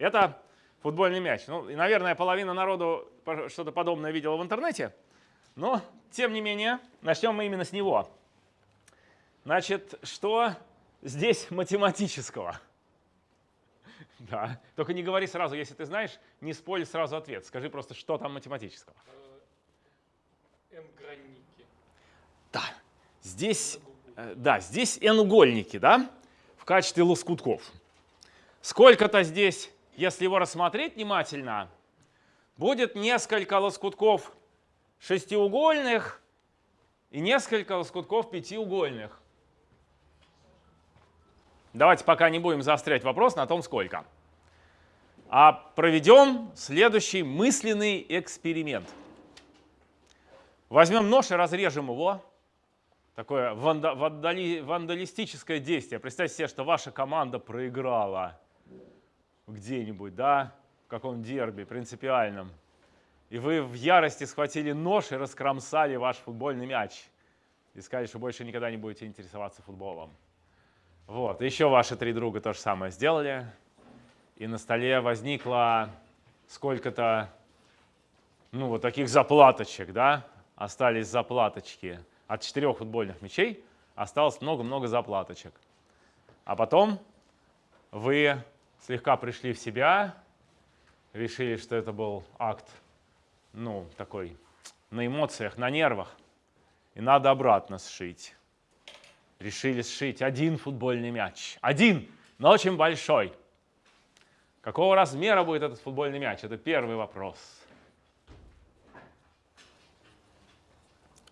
Это футбольный мяч. Ну, и, наверное, половина народу что-то подобное видела в интернете. Но, тем не менее, начнем мы именно с него. Значит, что здесь математического? Да, только не говори сразу, если ты знаешь, не спорь сразу ответ. Скажи просто, что там математического. N-гранники. Да, здесь, э, да, здесь n-угольники, да, в качестве лоскутков. Сколько-то здесь, если его рассмотреть внимательно, будет несколько лоскутков шестиугольных и несколько лоскутков пятиугольных. Давайте пока не будем заострять вопрос на том, сколько. А проведем следующий мысленный эксперимент. Возьмем нож и разрежем его. Такое вандали, вандалистическое действие. Представьте себе, что ваша команда проиграла где-нибудь, да, в каком дерби принципиальном. И вы в ярости схватили нож и раскромсали ваш футбольный мяч. И сказали, что больше никогда не будете интересоваться футболом. Вот, еще ваши три друга то же самое сделали. И на столе возникло сколько-то, ну, вот таких заплаточек, да? Остались заплаточки. От четырех футбольных мячей осталось много-много заплаточек. А потом вы слегка пришли в себя, решили, что это был акт, ну, такой, на эмоциях, на нервах, и надо обратно сшить решили сшить один футбольный мяч. Один, но очень большой. Какого размера будет этот футбольный мяч? Это первый вопрос.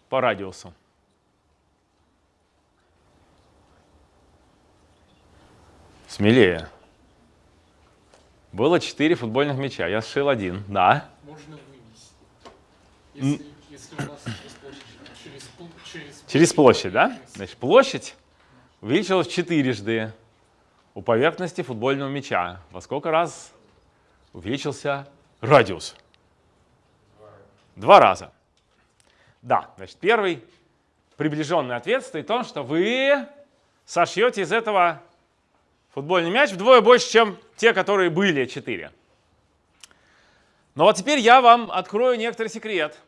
По радиусу. Смелее. Было четыре футбольных мяча. Я сшил один. Да. Можно вынести. Если, если у нас Через площадь, да? Значит, площадь увеличилась четырежды у поверхности футбольного мяча. Во сколько раз увеличился радиус? Два раза. Да, значит, первый приближенный ответ стоит в том, что вы сошьете из этого футбольный мяч вдвое больше, чем те, которые были четыре. Но вот теперь я вам открою некоторый секрет,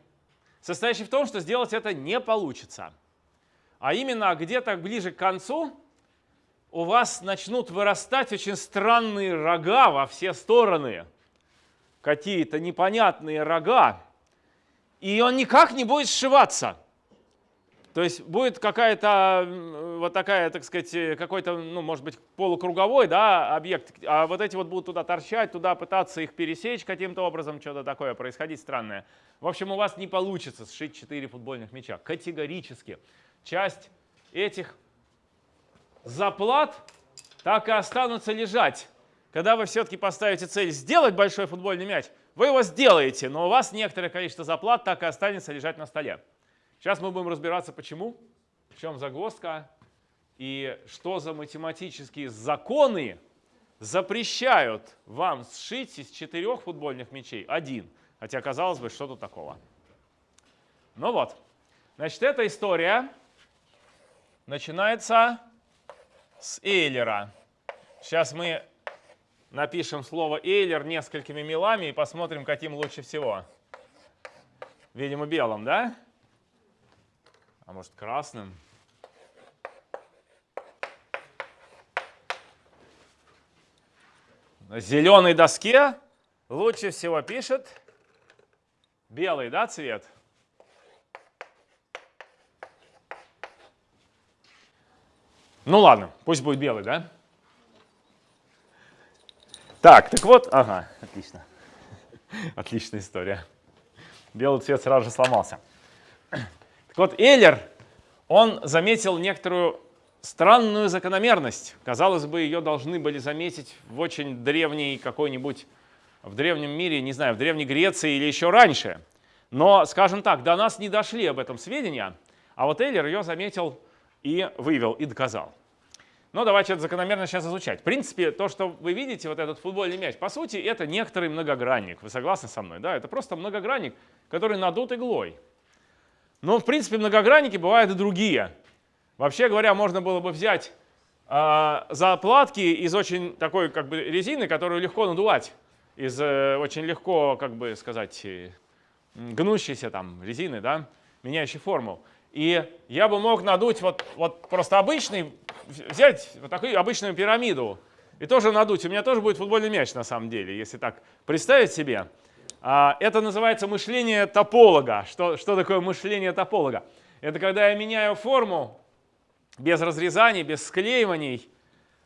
состоящий в том, что сделать это не получится а именно где-то ближе к концу у вас начнут вырастать очень странные рога во все стороны. Какие-то непонятные рога. И он никак не будет сшиваться. То есть будет какая-то вот такая, так сказать, какой-то, ну, может быть, полукруговой да, объект, а вот эти вот будут туда торчать, туда пытаться их пересечь каким-то образом, что-то такое происходить странное. В общем, у вас не получится сшить 4 футбольных мяча. Категорически часть этих заплат так и останутся лежать. Когда вы все-таки поставите цель сделать большой футбольный мяч, вы его сделаете, но у вас некоторое количество заплат так и останется лежать на столе. Сейчас мы будем разбираться, почему, в чем загвоздка и что за математические законы запрещают вам сшить из четырех футбольных мячей один. Хотя, казалось бы, что тут такого. Ну вот, значит, эта история начинается с Эйлера. Сейчас мы напишем слово Эйлер несколькими мелами и посмотрим, каким лучше всего. Видимо, белым, да? А может, красным? На зеленой доске лучше всего пишет белый, да, цвет? Ну ладно, пусть будет белый, да? Так, так вот, ага, отлично. Отличная история. Белый цвет сразу же сломался. Так вот, Эйлер, он заметил некоторую странную закономерность. Казалось бы, ее должны были заметить в очень древней какой-нибудь, в древнем мире, не знаю, в Древней Греции или еще раньше. Но, скажем так, до нас не дошли об этом сведения, а вот Эйлер ее заметил и вывел, и доказал. Но давайте это закономерно сейчас изучать. В принципе, то, что вы видите, вот этот футбольный мяч, по сути, это некоторый многогранник. Вы согласны со мной? Да, это просто многогранник, который надут иглой. Но, в принципе, многогранники бывают и другие. Вообще говоря, можно было бы взять а, заплатки из очень такой как бы резины, которую легко надувать. Из э, очень легко, как бы сказать, э, гнущейся там резины, да, меняющей форму. И я бы мог надуть вот, вот просто обычный, взять вот такую обычную пирамиду и тоже надуть. У меня тоже будет футбольный мяч на самом деле, если так представить себе. А, это называется мышление тополога. Что, что такое мышление тополога? Это когда я меняю форму без разрезаний, без склеиваний,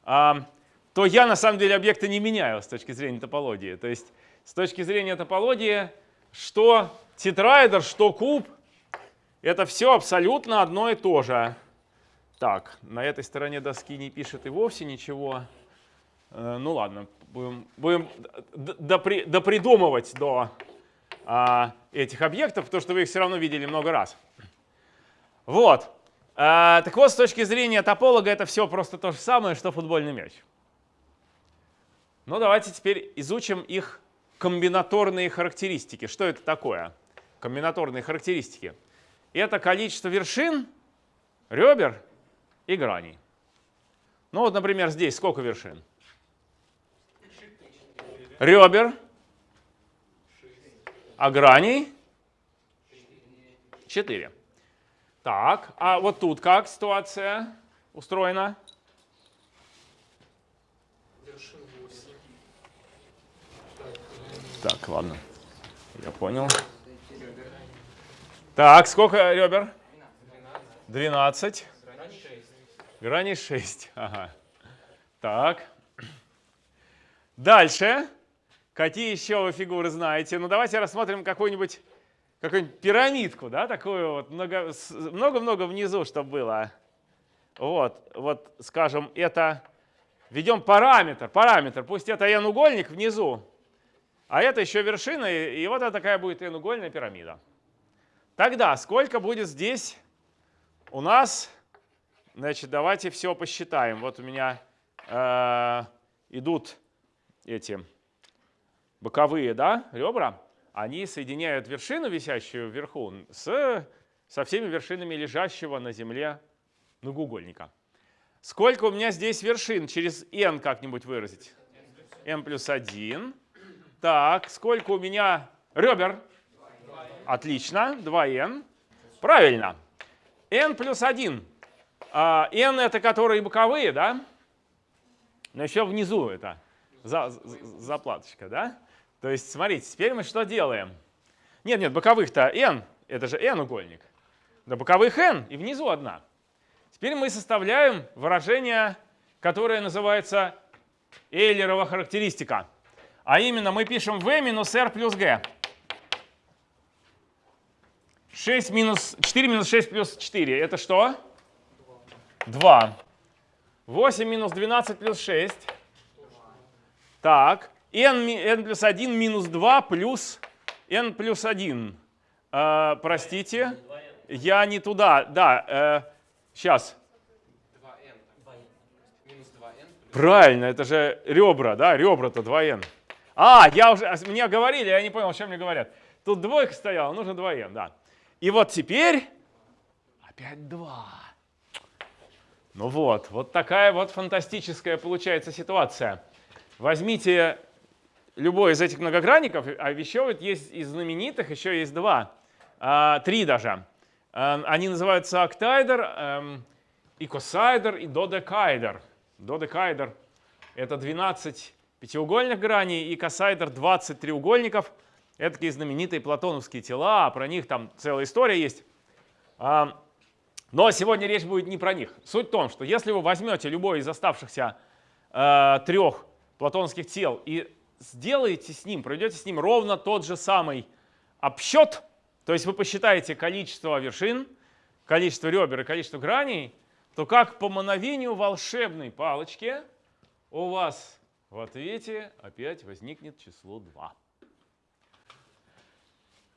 а, то я на самом деле объекты не меняю с точки зрения топологии. То есть с точки зрения топологии, что тетраэдр, что куб, это все абсолютно одно и то же. Так, на этой стороне доски не пишет и вовсе ничего. Э, ну ладно, будем, будем допри, допридумывать до а, этих объектов, потому что вы их все равно видели много раз. Вот. А, так вот, с точки зрения тополога, это все просто то же самое, что футбольный мяч. Ну, давайте теперь изучим их комбинаторные характеристики. Что это такое? Комбинаторные характеристики. Это количество вершин, ребер и граней. Ну вот, например, здесь сколько вершин? Ребер. А граней? Четыре. Так, а вот тут как ситуация устроена? Так, ладно. Я понял. Так, сколько ребер? 12. Грани 6. Ага. Так. Дальше. Какие еще вы фигуры знаете? Ну, давайте рассмотрим какую-нибудь какую-нибудь пирамидку, да, такую вот, много-много внизу, чтобы было. Вот, вот, скажем, это, введем параметр, параметр, пусть это n-угольник внизу, а это еще вершина, и, и вот это такая будет n-угольная пирамида. Тогда сколько будет здесь у нас, значит, давайте все посчитаем. Вот у меня э, идут эти боковые, да, ребра они соединяют вершину, висящую вверху, с, со всеми вершинами лежащего на земле многоугольника. Сколько у меня здесь вершин? Через n как-нибудь выразить? n плюс 1. Так, сколько у меня ребер? Отлично, 2n. Правильно. n плюс 1. А, n это которые боковые, да? Но еще внизу это за, за, заплаточка, да? То есть, смотрите, теперь мы что делаем? Нет, нет, боковых-то n, это же n-угольник. Да боковых n и внизу одна. Теперь мы составляем выражение, которое называется Эйлерова характеристика. А именно мы пишем v минус r плюс g. 6 минус, 4 минус 6 плюс 4. Это что? 2. 8 минус 12 плюс 6. Так n, n плюс 1 минус 2 плюс n плюс 1. Э, простите, я не туда. Да, э, сейчас. Правильно, это же ребра, да, ребра-то 2n. А, я уже, а, мне говорили, я не понял, о чем мне говорят. Тут двойка стояла, нужно 2n, да. И вот теперь опять 2. Ну вот, вот такая вот фантастическая получается ситуация. Возьмите любой из этих многогранников, а еще вот есть из знаменитых, еще есть два, а, три даже. А, они называются октайдер, эм, икосайдер и додекайдер. Додекайдер — это 12 пятиугольных граней, и косайдер — 20 треугольников. Это такие знаменитые платоновские тела, про них там целая история есть. А, но сегодня речь будет не про них. Суть в том, что если вы возьмете любой из оставшихся э, трех платонских тел и сделаете с ним, проведете с ним ровно тот же самый обсчет, то есть вы посчитаете количество вершин, количество ребер и количество граней, то как по мановению волшебной палочки у вас в ответе опять возникнет число 2.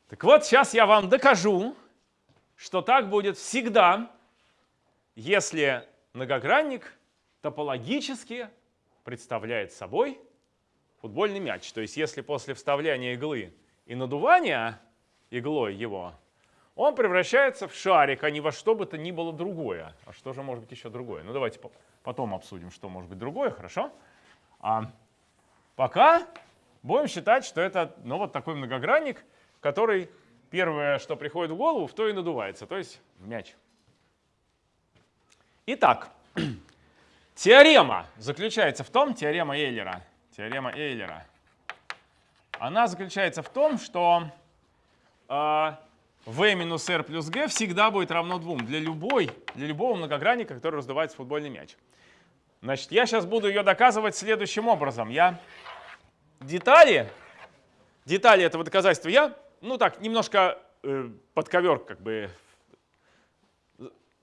Так вот, сейчас я вам докажу, что так будет всегда, если многогранник топологически представляет собой футбольный мяч. То есть если после вставляния иглы и надувания иглой его он превращается в шарик, а не во что бы то ни было другое. А что же может быть еще другое? Ну давайте потом обсудим, что может быть другое, хорошо? А пока будем считать, что это ну, вот такой многогранник, который первое, что приходит в голову, в то и надувается, то есть мяч. Итак, теорема заключается в том, теорема Эйлера, теорема Эйлера, она заключается в том, что э, v минус r плюс g всегда будет равно 2 для, любой, для любого многогранника, который раздувается футбольный мяч. Значит, я сейчас буду ее доказывать следующим образом. Я детали, детали этого доказательства я, ну так, немножко э, под ковер как бы,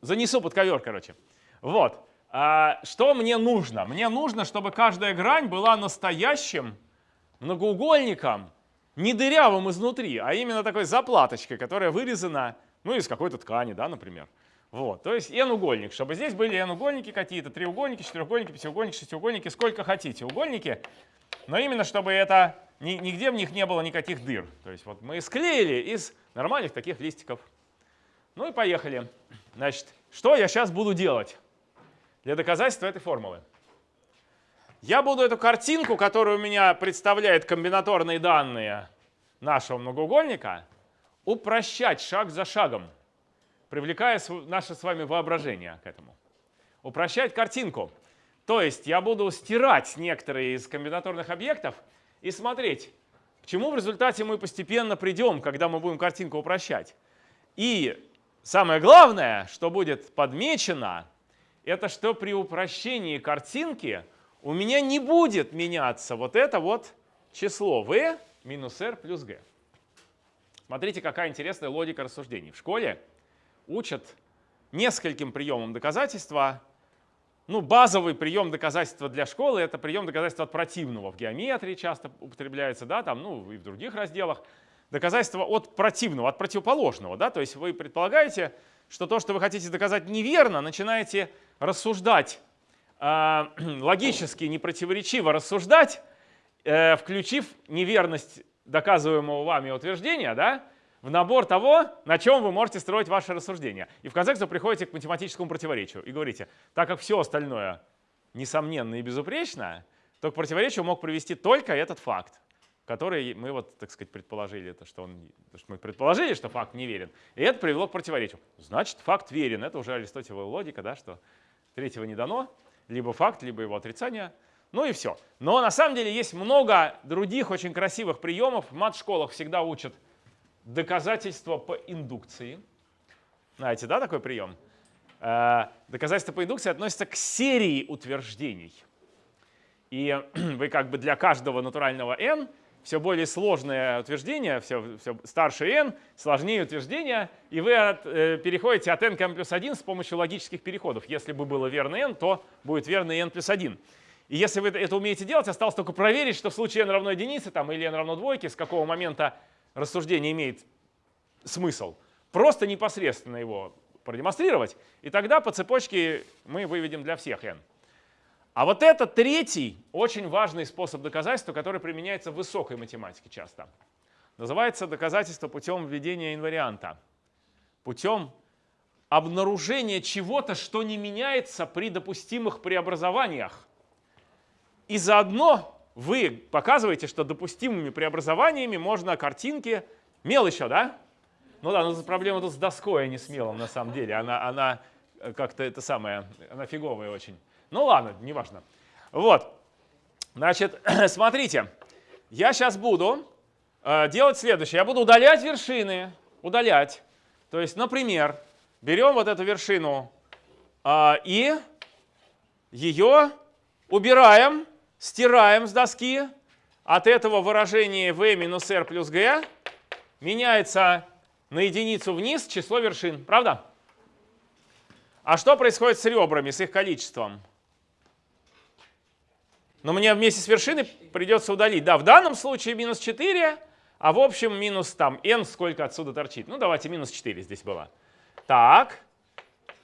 занесу под ковер, короче. Вот. А, что мне нужно? Мне нужно, чтобы каждая грань была настоящим многоугольником, не дырявым изнутри, а именно такой заплаточкой, которая вырезана ну, из какой-то ткани, да, например. Вот, то есть n-угольник, чтобы здесь были n-угольники какие-то, треугольники, четырехугольники, пятиугольники, шестиугольники, сколько хотите угольники, но именно чтобы это нигде в них не было никаких дыр. То есть вот мы склеили из нормальных таких листиков. Ну и поехали. Значит, что я сейчас буду делать для доказательства этой формулы? Я буду эту картинку, которую у меня представляет комбинаторные данные нашего многоугольника, упрощать шаг за шагом, привлекая наше с вами воображение к этому. Упрощать картинку. То есть я буду стирать некоторые из комбинаторных объектов и смотреть, к чему в результате мы постепенно придем, когда мы будем картинку упрощать. И самое главное, что будет подмечено, это что при упрощении картинки у меня не будет меняться вот это вот число v минус r плюс g. Смотрите, какая интересная логика рассуждений. В школе учат нескольким приемам доказательства. Ну, базовый прием доказательства для школы — это прием доказательства от противного. В геометрии часто употребляется, да, там, ну, и в других разделах. Доказательство от противного, от противоположного. Да? То есть вы предполагаете, что то, что вы хотите доказать неверно, начинаете рассуждать э, логически непротиворечиво рассуждать, э, включив неверность доказываемого вами утверждения да, в набор того, на чем вы можете строить ваше рассуждение. И в конце концов приходите к математическому противоречию и говорите, так как все остальное несомненно и безупречно, то к противоречию мог привести только этот факт, который мы вот, так сказать, предположили, это, что, он, что мы предположили, что факт не верен, и это привело к противоречию. Значит, факт верен. Это уже аристотелевая логика, да, что третьего не дано либо факт, либо его отрицание. Ну и все. Но на самом деле есть много других очень красивых приемов. В мат-школах всегда учат доказательства по индукции. Знаете, да, такой прием? Э, доказательство по индукции относится к серии утверждений. И вы как бы для каждого натурального n все более сложное утверждение, все, все старше n, сложнее утверждение, и вы от, э, переходите от n к n плюс 1 с помощью логических переходов. Если бы было верно n, то будет верно n плюс 1. И если вы это умеете делать, осталось только проверить, что в случае n равно единице там, или n равно двойке, с какого момента рассуждение имеет смысл. Просто непосредственно его продемонстрировать, и тогда по цепочке мы выведем для всех n. А вот это третий очень важный способ доказательства, который применяется в высокой математике часто. Называется доказательство путем введения инварианта. Путем обнаружения чего-то, что не меняется при допустимых преобразованиях. И заодно вы показываете, что допустимыми преобразованиями можно картинки... Мел еще, да? Ну да, но проблема тут с доской, а не с мелом на самом деле. Она, она э, как-то это самое, она фиговая очень. Ну ладно, неважно. Вот, значит, смотрите, я сейчас буду э, делать следующее. Я буду удалять вершины, удалять. То есть, например, берем вот эту вершину э, и ее убираем, стираем с доски. От этого выражения v минус r плюс g меняется на единицу вниз число вершин. Правда? А что происходит с ребрами, с их количеством? Но мне вместе с вершиной придется удалить. Да, в данном случае минус 4, а в общем минус там n сколько отсюда торчит. Ну давайте минус 4 здесь было. Так,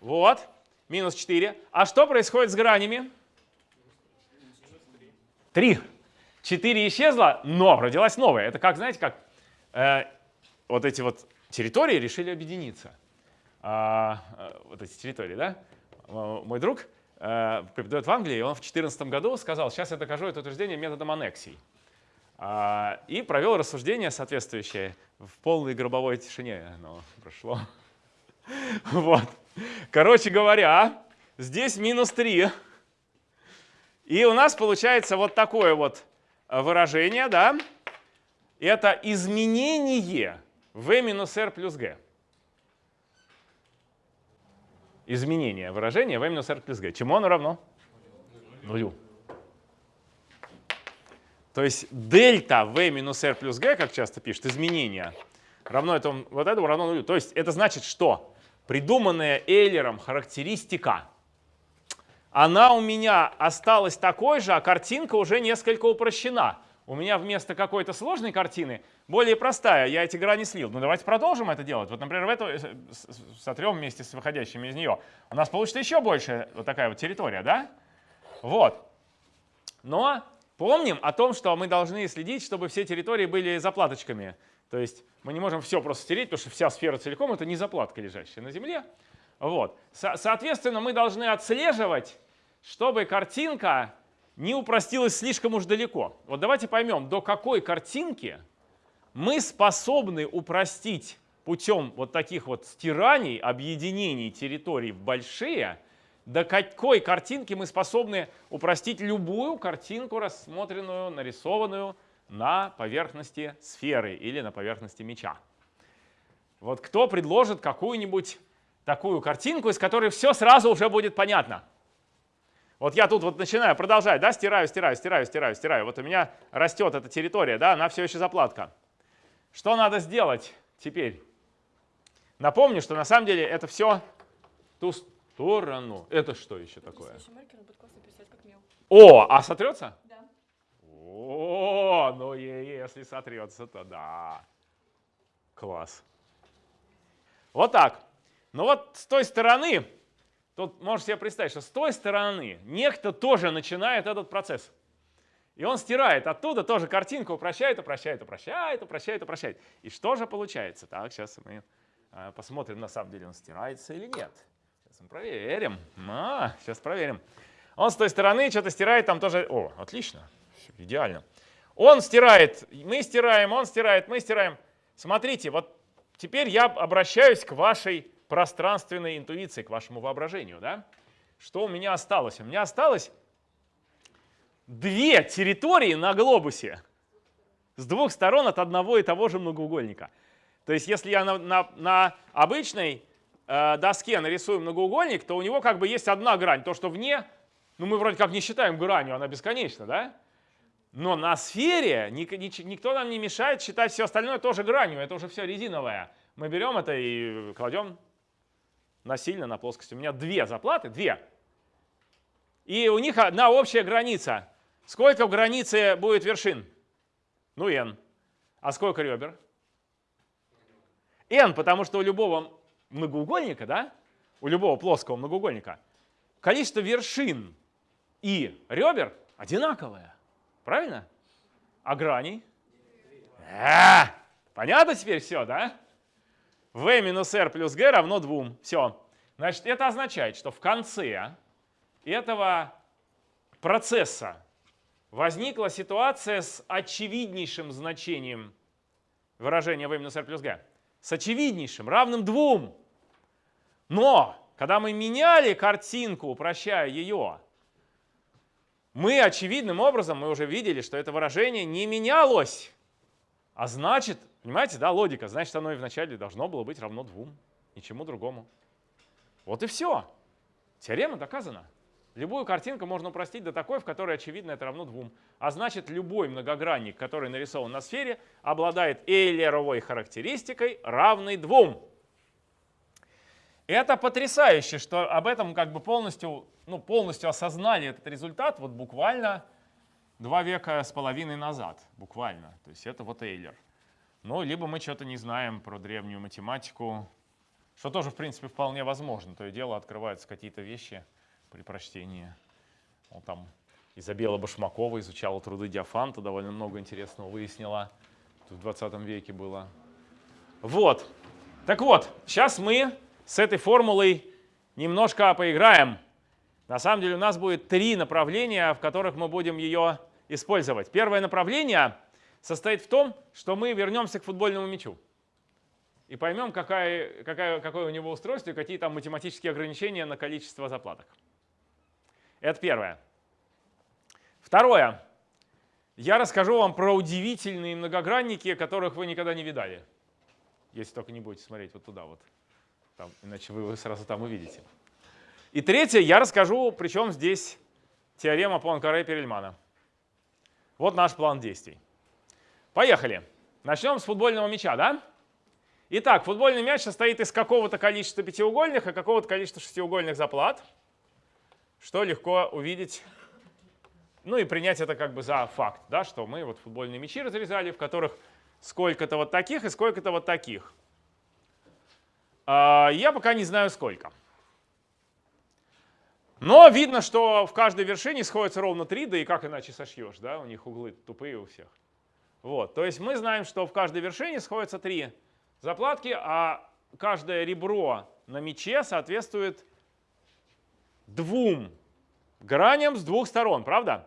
вот, минус 4. А что происходит с гранями? 3. 4 исчезло, но родилась новая. Это как, знаете, как э, вот эти вот территории решили объединиться. А, а, вот эти территории, да? Мой друг э, преподает в Англии, и он в 2014 году сказал, сейчас я докажу это утверждение методом аннексий. А, и провел рассуждение соответствующее в полной гробовой тишине. Оно прошло. Вот. Короче говоря, здесь минус 3. И у нас получается вот такое вот выражение, да? Это изменение v минус r плюс g. Изменение выражения v минус r плюс g. Чему оно равно? Нулю. То есть дельта v минус r плюс g, как часто пишут, изменение, равно этому, вот этому равно нулю. То есть это значит, что придуманная Эйлером характеристика, она у меня осталась такой же, а картинка уже несколько упрощена. У меня вместо какой-то сложной картины более простая. Я эти грани слил. Ну давайте продолжим это делать. Вот, например, в эту э, сотрем вместе с выходящими из нее. У нас получится еще больше вот такая вот территория, да? Вот. Но помним о том, что мы должны следить, чтобы все территории были заплаточками. То есть мы не можем все просто стереть, потому что вся сфера целиком — это не заплатка, лежащая на Земле. Вот. Со соответственно, мы должны отслеживать, чтобы картинка не упростилась слишком уж далеко. Вот давайте поймем, до какой картинки мы способны упростить путем вот таких вот стираний, объединений территорий в большие, до какой картинки мы способны упростить любую картинку, рассмотренную, нарисованную на поверхности сферы или на поверхности мяча. Вот кто предложит какую-нибудь такую картинку, из которой все сразу уже будет понятно? Вот я тут вот начинаю продолжать, да, стираю, стираю, стираю, стираю, стираю. Вот у меня растет эта территория, да, она все еще заплатка. Что надо сделать теперь? Напомню, что на самом деле это все ту сторону. Это что еще такое? О, а сотрется? Да. О, ну если сотрется, то да. Класс. Вот так. Ну вот с той стороны, тут можешь себе представить, что с той стороны некто тоже начинает этот процесс. И он стирает оттуда тоже картинку, упрощает, упрощает, упрощает, упрощает, упрощает. И что же получается? Так, сейчас мы э, посмотрим, на самом деле он стирается или нет. Сейчас мы проверим. А, сейчас проверим. Он с той стороны что-то стирает, там тоже... О, отлично, идеально. Он стирает, мы стираем, он стирает, мы стираем. Смотрите, вот теперь я обращаюсь к вашей пространственной интуиции, к вашему воображению. Да? Что у меня осталось? У меня осталось две территории на глобусе с двух сторон от одного и того же многоугольника. То есть если я на, на, на обычной э, доске нарисую многоугольник, то у него как бы есть одна грань. То, что вне, ну мы вроде как не считаем гранью, она бесконечна, да? Но на сфере ник, ник, никто нам не мешает считать все остальное тоже гранью. Это уже все резиновое. Мы берем это и кладем насильно на плоскость. У меня две заплаты, две. И у них одна общая граница. Сколько в границе будет вершин? Ну, n. А сколько ребер? n, потому что у любого многоугольника, да, у любого плоского многоугольника, количество вершин и ребер одинаковое. Правильно? А граней? А, понятно теперь все, да? V минус r плюс g равно 2. Все. Значит, это означает, что в конце этого процесса возникла ситуация с очевиднейшим значением выражения v минус r плюс g. С очевиднейшим, равным двум. Но, когда мы меняли картинку, упрощая ее, мы очевидным образом, мы уже видели, что это выражение не менялось. А значит, понимаете, да, логика, значит, оно и вначале должно было быть равно двум, ничему другому. Вот и все. Теорема доказана. Любую картинку можно упростить до такой, в которой очевидно это равно двум. А значит, любой многогранник, который нарисован на сфере, обладает эйлеровой характеристикой, равной двум. Это потрясающе, что об этом как бы полностью, ну, полностью осознали этот результат вот буквально два века с половиной назад. Буквально. То есть это вот Эйлер. Ну, либо мы что-то не знаем про древнюю математику, что тоже, в принципе, вполне возможно. То и дело открываются какие-то вещи, при прочтении. Он там Изабелла Башмакова изучала труды Диафанта, довольно много интересного выяснила. Тут в 20 веке было. Вот. Так вот, сейчас мы с этой формулой немножко поиграем. На самом деле у нас будет три направления, в которых мы будем ее использовать. Первое направление состоит в том, что мы вернемся к футбольному мячу и поймем, какая, какая, какое у него устройство и какие там математические ограничения на количество заплаток. Это первое. Второе. Я расскажу вам про удивительные многогранники, которых вы никогда не видали. Если только не будете смотреть вот туда вот. Там, иначе вы сразу там увидите. И третье, я расскажу, причем здесь теорема Пуанкаре Перельмана. Вот наш план действий. Поехали. Начнем с футбольного мяча, да? Итак, футбольный мяч состоит из какого-то количества пятиугольных и какого-то количества шестиугольных заплат, что легко увидеть, ну и принять это как бы за факт, да, что мы вот футбольные мячи разрезали, в которых сколько-то вот таких и сколько-то вот таких. А, я пока не знаю сколько. Но видно, что в каждой вершине сходится ровно 3, да и как иначе сошьешь, да, у них углы тупые у всех. Вот, то есть мы знаем, что в каждой вершине сходится 3 заплатки, а каждое ребро на мече соответствует двум граням с двух сторон, правда?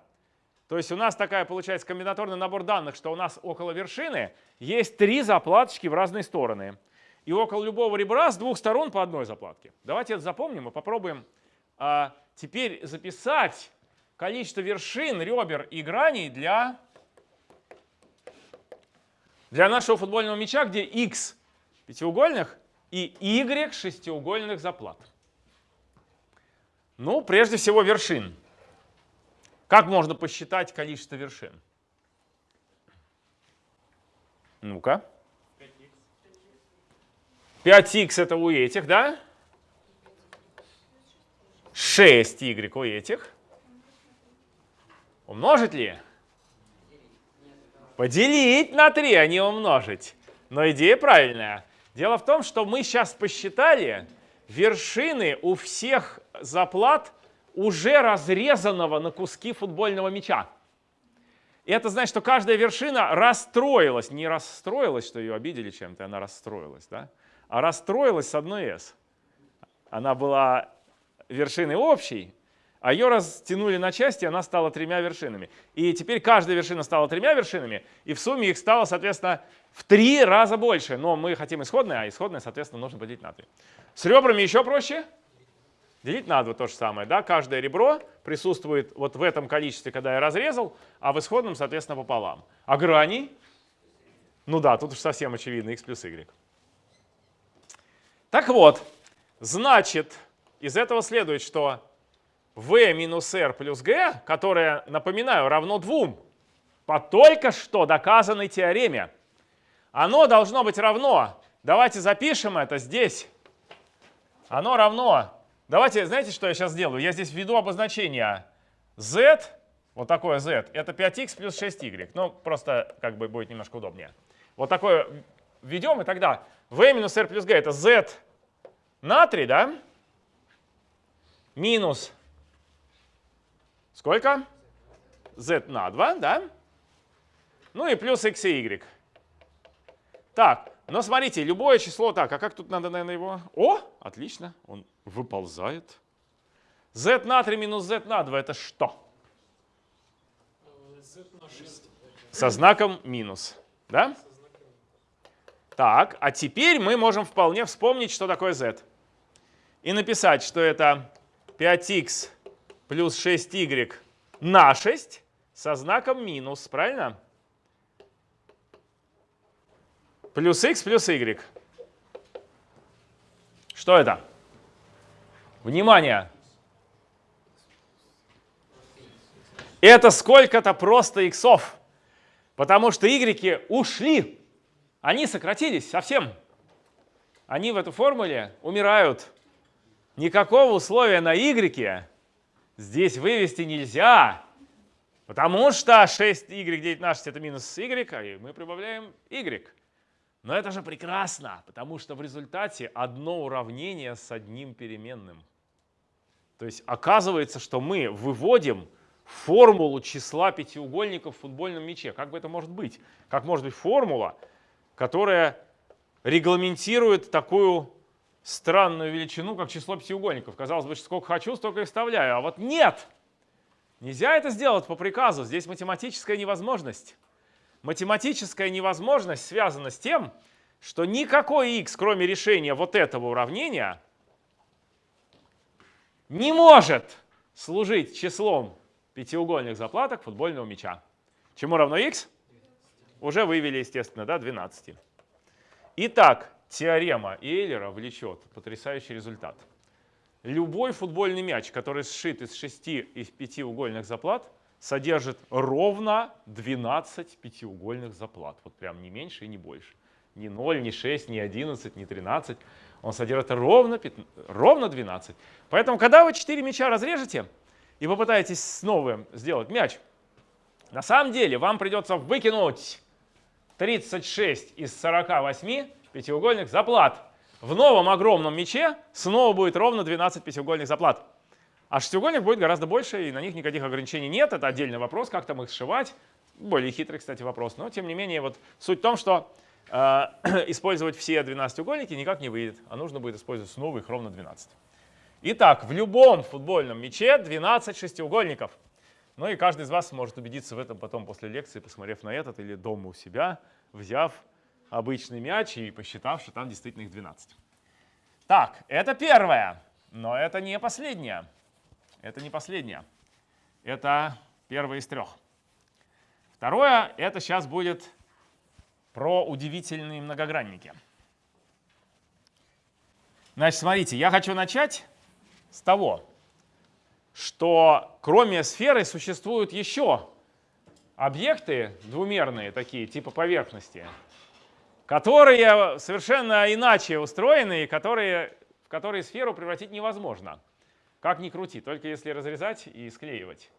То есть у нас такая получается комбинаторный набор данных, что у нас около вершины есть три заплаточки в разные стороны. И около любого ребра с двух сторон по одной заплатке. Давайте это запомним и попробуем а, теперь записать количество вершин, ребер и граней для, для нашего футбольного мяча, где x пятиугольных и y шестиугольных заплат. Ну, прежде всего, вершин. Как можно посчитать количество вершин? Ну-ка. 5х это у этих, да? 6y у этих. Умножить ли? Поделить на 3, а не умножить. Но идея правильная. Дело в том, что мы сейчас посчитали вершины у всех заплат уже разрезанного на куски футбольного мяча. И это значит, что каждая вершина расстроилась. Не расстроилась, что ее обидели чем-то, она расстроилась, да? а расстроилась с одной «с». Она была вершиной общей, а ее растянули на части, она стала тремя вершинами. И теперь каждая вершина стала тремя вершинами, и в сумме их стало, соответственно, в три раза больше. Но мы хотим исходное, а исходное, соответственно, нужно поделить на 3. С ребрами еще проще. Делить на 2 то же самое. Да? Каждое ребро присутствует вот в этом количестве, когда я разрезал, а в исходном, соответственно, пополам. А грани? Ну да, тут уж совсем очевидно, x плюс y. Так вот, значит, из этого следует, что v минус r плюс g, которое, напоминаю, равно 2 по только что доказанной теореме, оно должно быть равно. Давайте запишем это здесь. Оно равно. Давайте, знаете, что я сейчас сделаю? Я здесь введу обозначение z, вот такое z, это 5x плюс 6y. Ну, просто как бы будет немножко удобнее. Вот такое введем, и тогда v минус r плюс g это z на 3, да? Минус сколько? z на 2, да? Ну и плюс x и y. Так, но смотрите, любое число так, а как тут надо, наверное, его? О, отлично, он выползает. z на 3 минус z на 2 это что? Z на 6. Со знаком минус, да? Так, а теперь мы можем вполне вспомнить, что такое z. И написать, что это 5x плюс 6y на 6 со знаком минус, правильно? плюс x плюс y. Что это? Внимание! Это сколько-то просто иксов, потому что y ушли. Они сократились совсем. Они в этой формуле умирают. Никакого условия на y здесь вывести нельзя, потому что 6y делить на 6 это минус y, а мы прибавляем y. Но это же прекрасно, потому что в результате одно уравнение с одним переменным. То есть оказывается, что мы выводим формулу числа пятиугольников в футбольном мяче. Как бы это может быть? Как может быть формула, которая регламентирует такую странную величину, как число пятиугольников. Казалось бы, сколько хочу, столько и вставляю. А вот нет! Нельзя это сделать по приказу. Здесь математическая невозможность. Математическая невозможность связана с тем, что никакой x, кроме решения вот этого уравнения, не может служить числом пятиугольных заплаток футбольного мяча. Чему равно x? Уже вывели, естественно, да, 12. Итак, теорема Эйлера влечет потрясающий результат. Любой футбольный мяч, который сшит из шести и пятиугольных заплат, содержит ровно 12 пятиугольных заплат. Вот прям не меньше и не больше. Ни 0, ни 6, ни 11, ни 13. Он содержит ровно, 15, ровно 12. Поэтому, когда вы 4 мяча разрежете и попытаетесь снова сделать мяч, на самом деле вам придется выкинуть 36 из 48 пятиугольных заплат. В новом огромном мяче снова будет ровно 12 пятиугольных заплат. А шестиугольник будет гораздо больше, и на них никаких ограничений нет. Это отдельный вопрос, как там их сшивать. Более хитрый, кстати, вопрос. Но, тем не менее, вот суть в том, что э, использовать все 12-угольники никак не выйдет, а нужно будет использовать снова их ровно 12. Итак, в любом футбольном мяче 12 шестиугольников. Ну и каждый из вас может убедиться в этом потом после лекции, посмотрев на этот или дома у себя, взяв обычный мяч и посчитав, что там действительно их 12. Так, это первое, но это не последнее. Это не последнее. Это первое из трех. Второе, это сейчас будет про удивительные многогранники. Значит, смотрите, я хочу начать с того, что кроме сферы существуют еще объекты двумерные, такие типа поверхности, которые совершенно иначе устроены и которые, в которые сферу превратить невозможно. Как ни крути, только если разрезать и склеивать.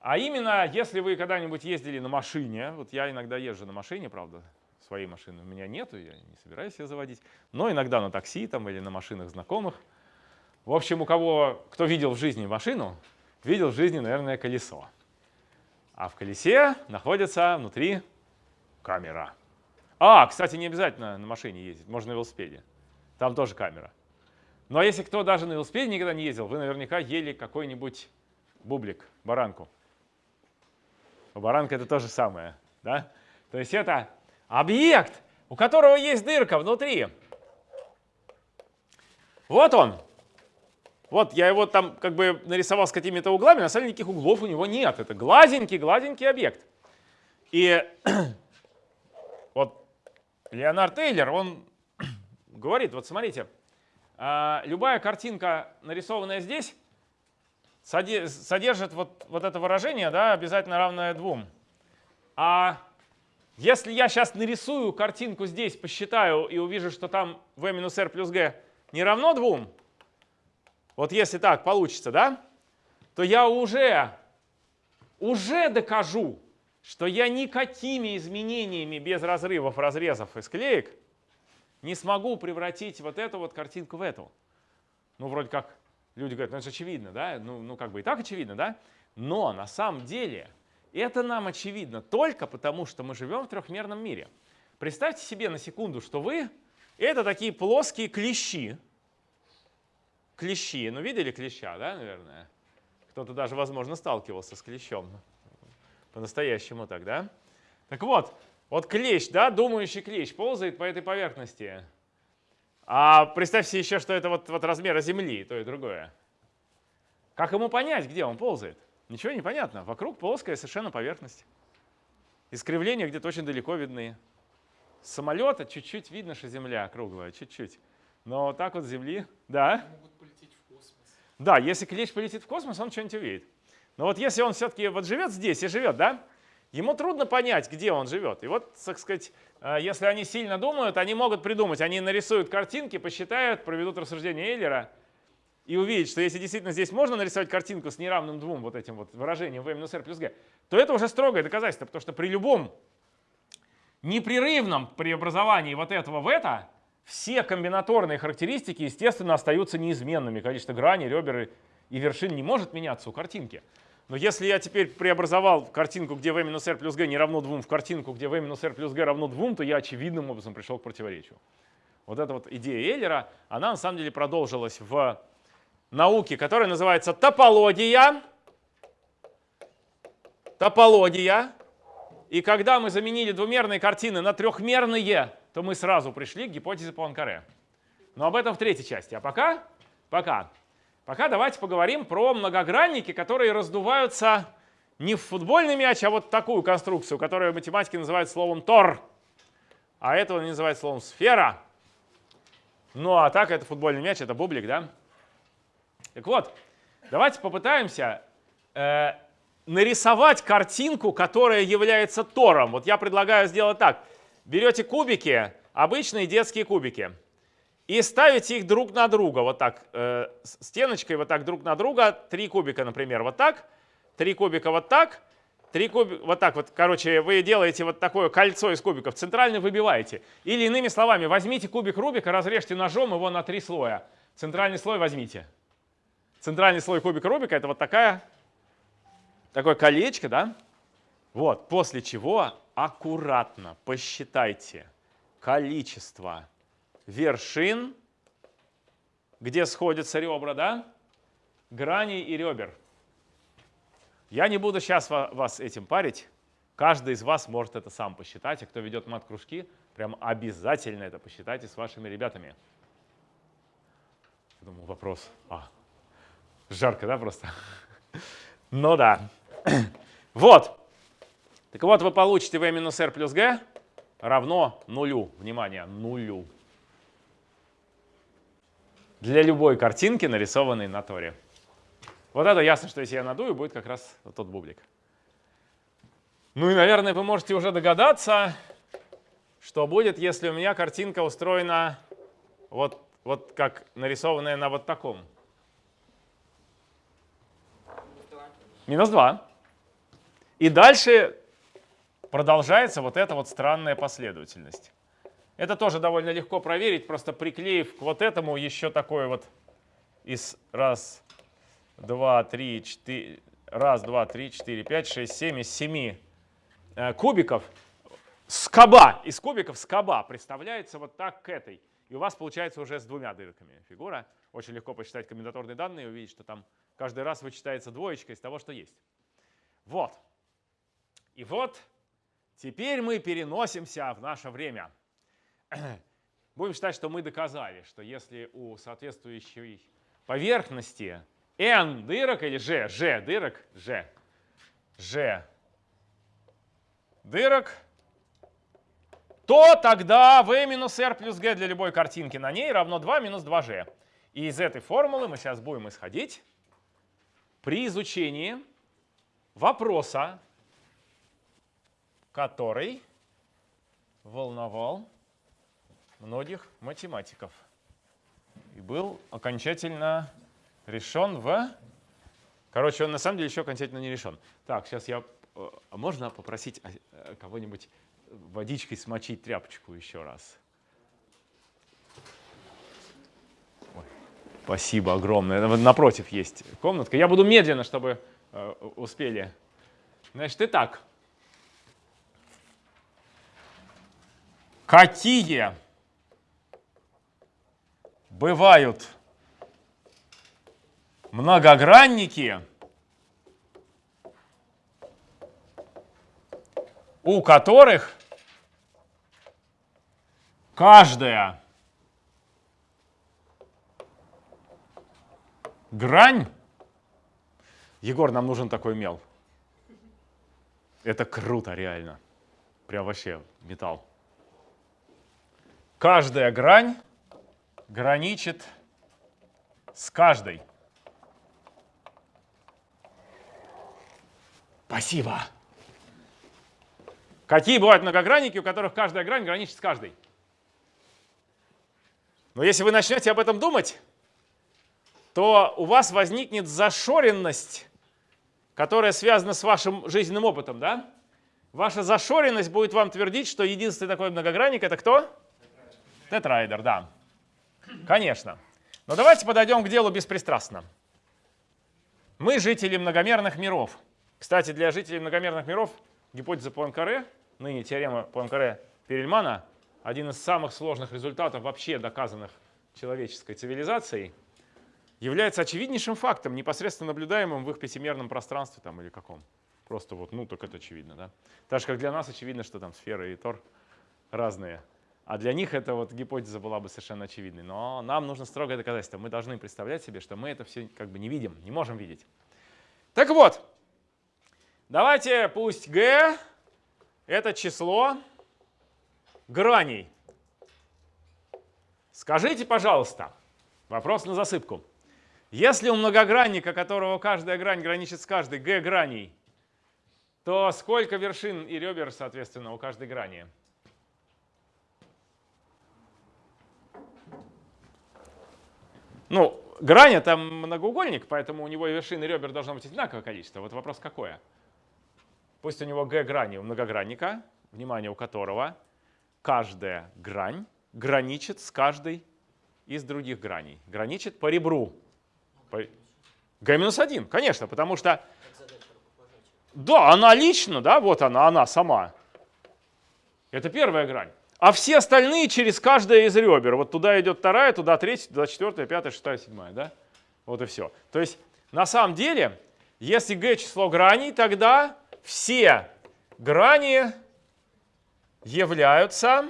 А именно, если вы когда-нибудь ездили на машине, вот я иногда езжу на машине, правда, своей машины у меня нету, я не собираюсь ее заводить, но иногда на такси там или на машинах знакомых. В общем, у кого, кто видел в жизни машину, видел в жизни, наверное, колесо. А в колесе находится внутри камера. А, кстати, не обязательно на машине ездить, можно на велосипеде. Там тоже камера. Ну, а если кто даже на велосипеде никогда не ездил, вы наверняка ели какой-нибудь бублик, баранку. Баранка это то же самое. Да? То есть это объект, у которого есть дырка внутри. Вот он. Вот я его там как бы нарисовал с какими-то углами, на самом деле никаких углов у него нет. Это гладенький-гладенький объект. И Леонард Тейлер, он говорит, вот смотрите, а, любая картинка, нарисованная здесь, содержит вот, вот это выражение, да, обязательно равное двум. А если я сейчас нарисую картинку здесь, посчитаю и увижу, что там v минус r плюс g не равно двум, вот если так получится, да, то я уже, уже докажу, что я никакими изменениями без разрывов, разрезов и склеек не смогу превратить вот эту вот картинку в эту. Ну, вроде как люди говорят, ну это же очевидно, да? Ну, ну как бы и так очевидно, да? Но на самом деле это нам очевидно только потому, что мы живем в трехмерном мире. Представьте себе на секунду, что вы — это такие плоские клещи. Клещи. Ну, видели клеща, да, наверное? Кто-то даже, возможно, сталкивался с клещом по-настоящему так, да? Так вот, вот клещ, да, думающий клещ ползает по этой поверхности. А представьте еще, что это вот, вот размера Земли, то и другое. Как ему понять, где он ползает? Ничего не понятно. Вокруг плоская совершенно поверхность. Искривления где-то очень далеко видны. С самолета чуть-чуть видно, что Земля круглая, чуть-чуть. Но так вот Земли, да. Могут полететь в космос. Да, если клещ полетит в космос, он что-нибудь увидит. Но вот если он все-таки вот живет здесь и живет, да, ему трудно понять, где он живет. И вот, так сказать, э, если они сильно думают, они могут придумать. Они нарисуют картинки, посчитают, проведут рассуждение Эйлера и увидят, что если действительно здесь можно нарисовать картинку с неравным двум вот этим вот выражением v минус r плюс g, то это уже строгое доказательство, потому что при любом непрерывном преобразовании вот этого в это, все комбинаторные характеристики, естественно, остаются неизменными. Количество граней, ребер и вершин не может меняться у картинки. Но если я теперь преобразовал картинку, где v минус r плюс g не равно 2, в картинку, где v минус r плюс g равно 2, то я очевидным образом пришел к противоречию. Вот эта вот идея Эйлера, она на самом деле продолжилась в науке, которая называется топология. Топология. И когда мы заменили двумерные картины на трехмерные, то мы сразу пришли к гипотезе Пуанкаре. Но об этом в третьей части. А пока, пока, пока давайте поговорим про многогранники, которые раздуваются не в футбольный мяч, а вот такую конструкцию, которую математики называют словом тор. А этого называют словом сфера. Ну а так это футбольный мяч, это бублик, да? Так вот, давайте попытаемся э, нарисовать картинку, которая является тором. Вот я предлагаю сделать так. Берете кубики, обычные детские кубики, и ставите их друг на друга, вот так, э, стеночкой вот так друг на друга, три кубика, например, вот так, три кубика вот так, три кубика, вот так вот, короче, вы делаете вот такое кольцо из кубиков, центрально выбиваете. Или иными словами, возьмите кубик Рубика, разрежьте ножом его на три слоя. Центральный слой возьмите. Центральный слой кубика Рубика это вот такая, такое колечко, да? Вот, после чего аккуратно посчитайте количество вершин, где сходятся ребра, да? Граней и ребер. Я не буду сейчас вас этим парить. Каждый из вас может это сам посчитать. А кто ведет мат-кружки, прям обязательно это посчитайте с вашими ребятами. Я вопрос. А, жарко, да, просто? Ну да. Вот. Так вот, вы получите v минус r плюс g равно нулю. Внимание, нулю. Для любой картинки, нарисованной на торе. Вот это ясно, что если я надую, будет как раз вот тот бублик. Ну и, наверное, вы можете уже догадаться, что будет, если у меня картинка устроена вот, вот как нарисованная на вот таком. Минус 2. И дальше продолжается вот эта вот странная последовательность. Это тоже довольно легко проверить, просто приклеив к вот этому еще такое вот из раз, два, три, четыре, раз, два, три, четыре, пять, шесть, семь из семи э, кубиков скоба, из кубиков скоба представляется вот так к этой. И у вас получается уже с двумя дырками фигура. Очень легко посчитать комбинаторные данные и увидеть, что там каждый раз вычитается двоечка из того, что есть. Вот. И вот теперь мы переносимся в наше время. Будем считать, что мы доказали, что если у соответствующей поверхности n дырок или g, g дырок, g, g дырок, то тогда v минус r плюс g для любой картинки на ней равно 2 минус 2g. И из этой формулы мы сейчас будем исходить при изучении вопроса, который волновал многих математиков и был окончательно решен в... Короче, он на самом деле еще окончательно не решен. Так, сейчас я... Э, можно попросить э, кого-нибудь водичкой смочить тряпочку еще раз? Ой, спасибо огромное. Напротив есть комнатка. Я буду медленно, чтобы э, успели. Значит, итак. Какие бывают многогранники, у которых каждая грань... Егор, нам нужен такой мел. Это круто, реально. Прям вообще металл. Каждая грань граничит с каждой. Спасибо. Какие бывают многогранники, у которых каждая грань граничит с каждой? Но если вы начнете об этом думать, то у вас возникнет зашоренность, которая связана с вашим жизненным опытом. Да? Ваша зашоренность будет вам твердить, что единственный такой многогранник — это кто? Тетрайдер, да. Конечно. Но давайте подойдем к делу беспристрастно. Мы жители многомерных миров — Кстати, для жителей многомерных миров гипотеза Пуанкаре, ныне теорема Пуанкаре-Перельмана, один из самых сложных результатов вообще доказанных человеческой цивилизацией, является очевиднейшим фактом, непосредственно наблюдаемым в их пятимерном пространстве там, или каком. Просто вот, ну, так это очевидно, да? Так же, как для нас очевидно, что там сферы и тор разные. А для них эта вот гипотеза была бы совершенно очевидной. Но нам нужно строгое доказательство. Мы должны представлять себе, что мы это все как бы не видим, не можем видеть. Так вот, давайте пусть g это число граней. Скажите, пожалуйста, вопрос на засыпку. Если у многогранника, которого каждая грань граничит с каждой, g граней, то сколько вершин и ребер, соответственно, у каждой грани? Ну, грань это многоугольник, поэтому у него вершин и ребер должно быть одинаковое количество. Вот вопрос какое? Пусть у него g грани у многогранника, внимание у которого каждая грань граничит с каждой из других граней. Граничит по ребру. По... g-1, конечно, потому что... Да, она лично, да, вот она, она сама. Это первая грань. А все остальные через каждое из ребер. Вот туда идет вторая, туда третья, туда четвертая, пятая, шестая, седьмая. Да? Вот и все. То есть на самом деле, если g число граней, тогда все грани являются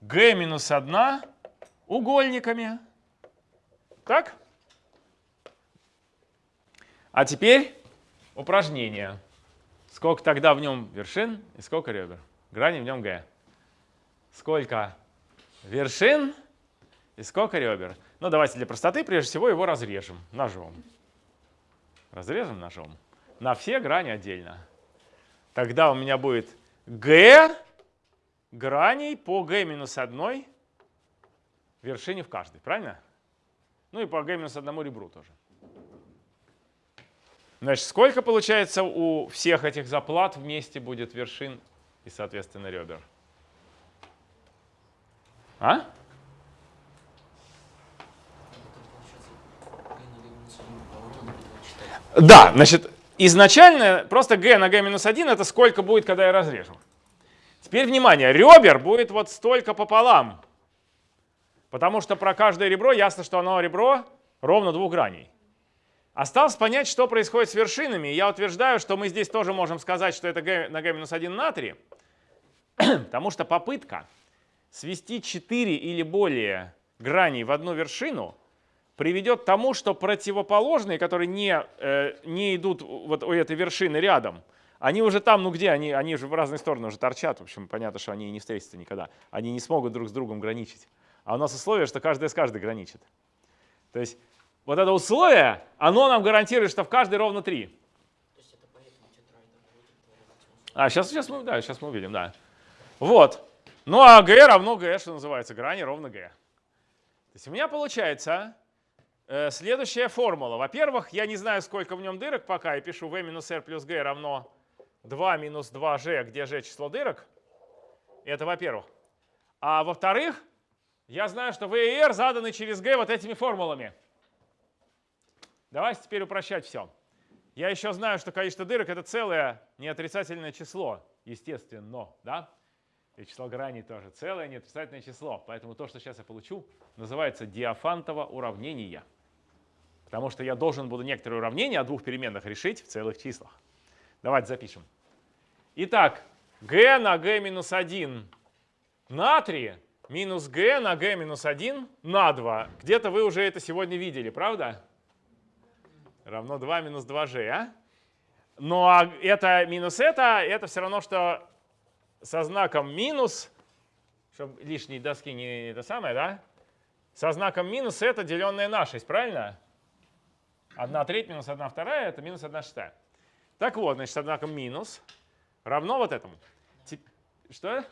g минус 1 угольниками. Так? А теперь упражнение. Сколько тогда в нем вершин и сколько ребер? Грани в нем g сколько вершин и сколько ребер. Ну, давайте для простоты прежде всего его разрежем ножом. Разрежем ножом. На все грани отдельно. Тогда у меня будет g граней по g минус 1 вершине в каждой. Правильно? Ну и по g минус 1 ребру тоже. Значит, сколько получается у всех этих заплат вместе будет вершин и, соответственно, ребер? А? Да, значит, изначально просто g на g минус 1 это сколько будет, когда я разрежу. Теперь внимание, ребер будет вот столько пополам. Потому что про каждое ребро ясно, что оно ребро ровно двух граней. Осталось понять, что происходит с вершинами. Я утверждаю, что мы здесь тоже можем сказать, что это g на g минус 1 натрий. Потому что попытка свести 4 или более граней в одну вершину приведет к тому, что противоположные, которые не, э, не идут вот у этой вершины рядом, они уже там, ну где, они, они же в разные стороны уже торчат, в общем, понятно, что они не встретятся никогда. Они не смогут друг с другом граничить. А у нас условие, что каждая с каждой граничит. То есть вот это условие, оно нам гарантирует, что в каждой ровно 3. А, сейчас, сейчас, мы, да, сейчас мы увидим, да. Вот. Ну а g равно g, что называется, грани ровно g. То есть у меня получается э, следующая формула. Во-первых, я не знаю, сколько в нем дырок пока. Я пишу v минус r плюс g равно 2 минус 2g, где g число дырок. Это во-первых. А во-вторых, я знаю, что v и r заданы через g вот этими формулами. Давайте теперь упрощать все. Я еще знаю, что количество дырок это целое неотрицательное число, естественно, да? И число граней тоже целое неотрицательное число. Поэтому то, что сейчас я получу, называется диафантово уравнение. Потому что я должен буду некоторые уравнения о двух переменных решить в целых числах. Давайте запишем. Итак, g на g минус 1 на 3 минус g на g минус 1 на 2. Где-то вы уже это сегодня видели, правда? Равно 2 минус 2g, а? Но это минус это, это все равно, что со знаком минус, чтобы лишней доски не это самое, да? Со знаком минус это деленное на 6, правильно? 1 треть минус 1 вторая это минус 1 шестая. Так вот, значит, со знаком минус равно вот этому. Тип... Что?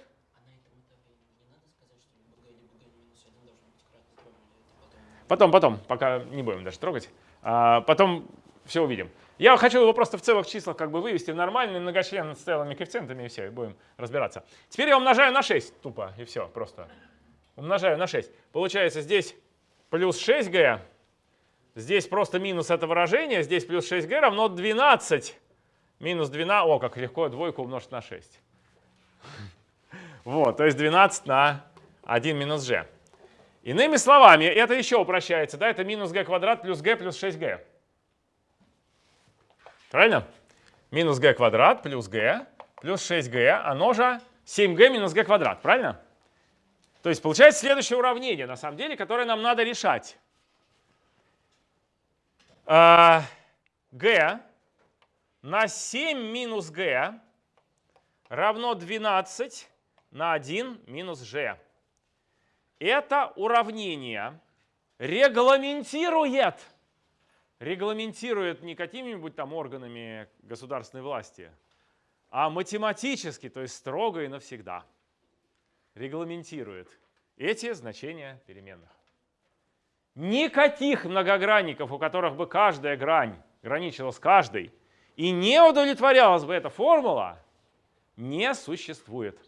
Потом, потом, пока не будем даже трогать. А, потом все увидим. Я хочу его просто в целых числах как бы вывести в нормальный многочлен с целыми коэффициентами и все, и будем разбираться. Теперь я умножаю на 6 тупо, и все, просто. Умножаю на 6. Получается здесь плюс 6g Здесь просто минус это выражение, здесь плюс 6g равно 12. Минус 12, о, как легко двойку умножить на 6. Вот, то есть 12 на 1 минус g. Иными словами, это еще упрощается, да, это минус g квадрат плюс g плюс 6g. Правильно? Минус g квадрат плюс g плюс 6g, оно же 7g минус g квадрат, правильно? То есть получается следующее уравнение, на самом деле, которое нам надо решать. А, g на 7 минус g равно 12 на 1 минус g. Это уравнение регламентирует, регламентирует не какими-нибудь там органами государственной власти, а математически, то есть строго и навсегда регламентирует эти значения переменных. Никаких многогранников, у которых бы каждая грань граничила с каждой, и не удовлетворялась бы эта формула, не существует.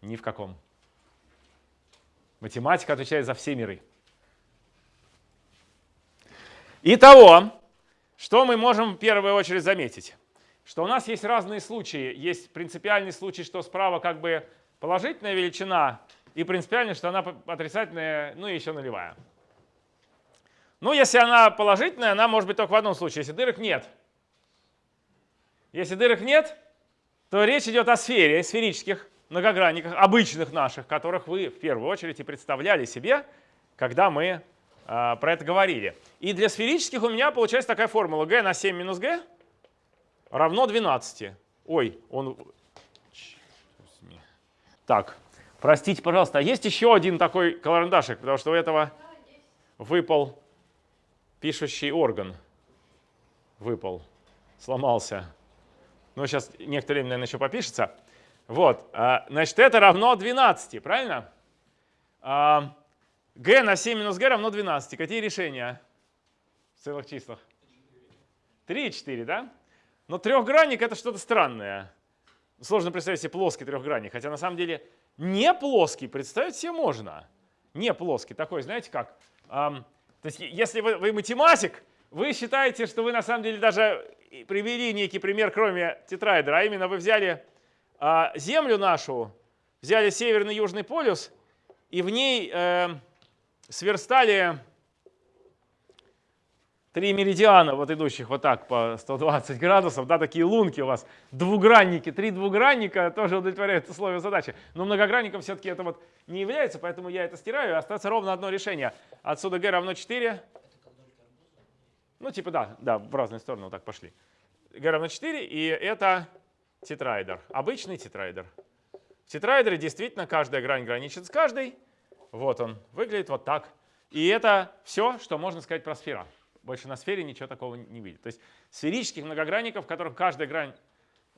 Ни в каком. Математика отвечает за все миры. Итого, что мы можем в первую очередь заметить? Что у нас есть разные случаи. Есть принципиальный случай, что справа как бы положительная величина, и принципиальный, что она отрицательная, ну и еще нулевая. Ну, если она положительная, она может быть только в одном случае, если дырок нет. Если дырок нет, то речь идет о сфере, сферических многогранниках, обычных наших, которых вы в первую очередь и представляли себе, когда мы э, про это говорили. И для сферических у меня получается такая формула g на 7 минус g равно 12. Ой, он... Так, простите, пожалуйста, а есть еще один такой карандашик, потому что у этого выпал пишущий орган. Выпал, сломался. Ну, сейчас некоторое время, наверное, еще попишется. Вот, а, значит, это равно 12, правильно? А, g на 7 минус g равно 12. Какие решения в целых числах? 3 и 4, да? Но трехгранник это что-то странное. Сложно представить себе плоский трехгранник, хотя на самом деле не плоский представить себе можно. Не плоский, такой, знаете как? то есть если вы, вы математик, вы считаете, что вы на самом деле даже привели некий пример, кроме тетраэдра, а именно вы взяли а, Землю нашу, взяли северный и южный полюс, и в ней э, сверстали три меридиана, вот идущих вот так по 120 градусов, да, такие лунки у вас, двугранники, три двугранника тоже удовлетворяют условия задачи. Но многогранником все-таки это вот не является, поэтому я это стираю, остается ровно одно решение. Отсюда g равно 4. Ну, типа да, да, в разные стороны вот так пошли. g равно 4, и это тетраэдр, обычный тетраэдр. В тетраэдре действительно каждая грань граничит с каждой. Вот он, выглядит вот так. И это все, что можно сказать про сферу. Больше на сфере ничего такого не видит. То есть сферических многогранников, в которых каждая грань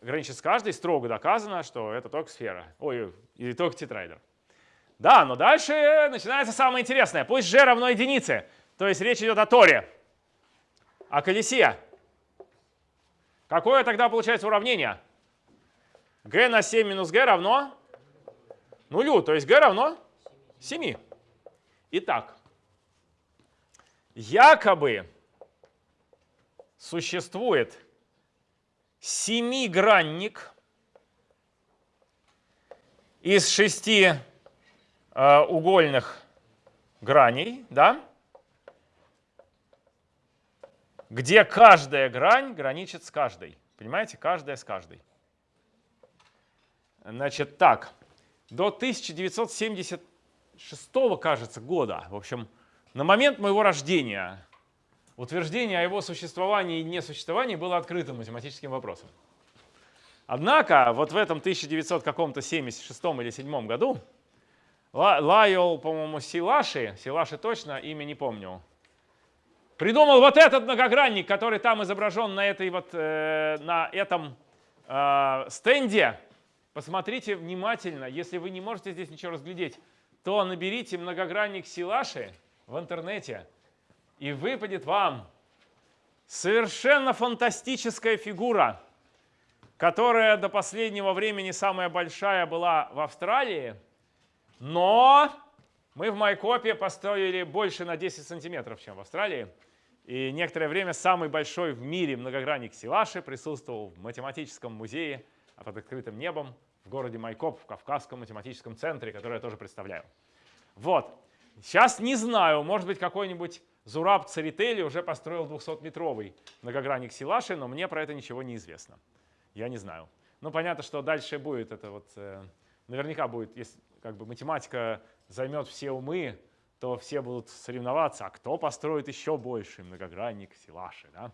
граничит с каждой, строго доказано, что это только сфера. Ой, или только тетраэдр. Да, но дальше начинается самое интересное. Пусть g равно единице. То есть речь идет о торе, о колесе. Какое тогда получается уравнение? g на 7 минус g равно нулю, то есть g равно 7. Итак, якобы существует семигранник из шести э, угольных граней, да, где каждая грань граничит с каждой. Понимаете, каждая с каждой. Значит, так, до 1976, кажется, года, в общем, на момент моего рождения утверждение о его существовании и несуществовании было открытым математическим вопросом. Однако вот в этом 1976 или 7 году Лайол, по-моему, Силаши, Силаши точно, имя не помню, придумал вот этот многогранник, который там изображен на, этой вот, э, на этом э, стенде. Посмотрите внимательно, если вы не можете здесь ничего разглядеть, то наберите многогранник Силаши в интернете, и выпадет вам совершенно фантастическая фигура, которая до последнего времени самая большая была в Австралии, но Мы в Майкопе построили больше на 10 сантиметров, чем в Австралии. И некоторое время самый большой в мире многогранник Силаши присутствовал в математическом музее под открытым небом в городе Майкоп, в Кавказском математическом центре, который я тоже представляю. Вот. Сейчас не знаю, может быть, какой-нибудь Зураб Церетели уже построил 200-метровый многогранник Силаши, но мне про это ничего не известно. Я не знаю. Ну, понятно, что дальше будет это вот, э, наверняка будет, если как бы математика займет все умы, то все будут соревноваться, а кто построит еще больше многогранник Силаши, да?